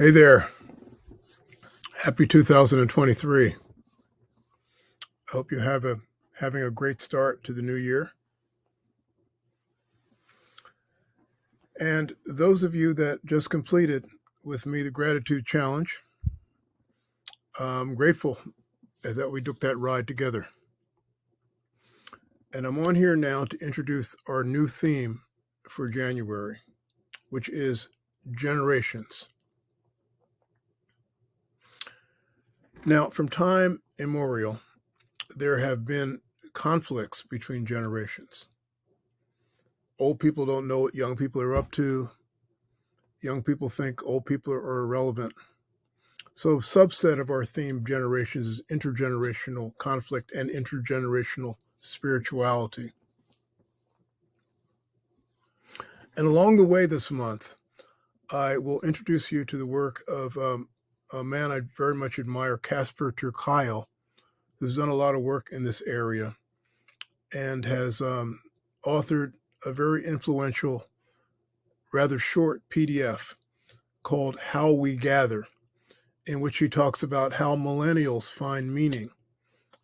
Hey there. Happy 2023. I hope you have a having a great start to the new year. And those of you that just completed with me the gratitude challenge, I'm grateful that we took that ride together. And I'm on here now to introduce our new theme for January, which is generations. Now, from time immemorial, there have been conflicts between generations. Old people don't know what young people are up to. Young people think old people are irrelevant. So, a subset of our theme generations is intergenerational conflict and intergenerational spirituality. And along the way this month, I will introduce you to the work of um, a man I very much admire, Casper ter Kuile, who's done a lot of work in this area and has um, authored a very influential, rather short PDF called How We Gather, in which he talks about how millennials find meaning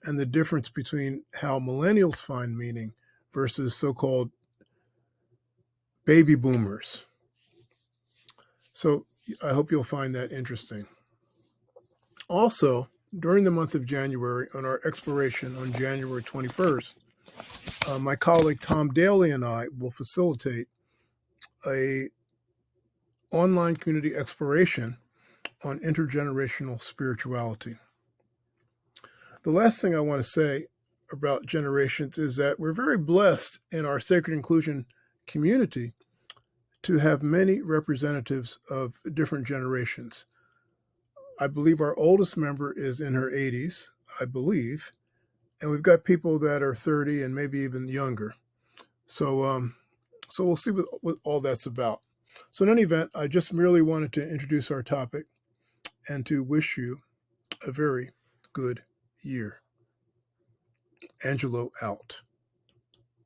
and the difference between how millennials find meaning versus so called baby boomers. So I hope you'll find that interesting. Also, during the month of January, on our exploration on January 21st, uh, my colleague Tom Daly and I will facilitate a online community exploration on intergenerational spirituality. The last thing I want to say about generations is that we're very blessed in our sacred inclusion community to have many representatives of different generations. I believe our oldest member is in her 80s, I believe, and we've got people that are 30 and maybe even younger. So, um, so we'll see what, what all that's about. So, in any event, I just merely wanted to introduce our topic and to wish you a very good year. Angelo out.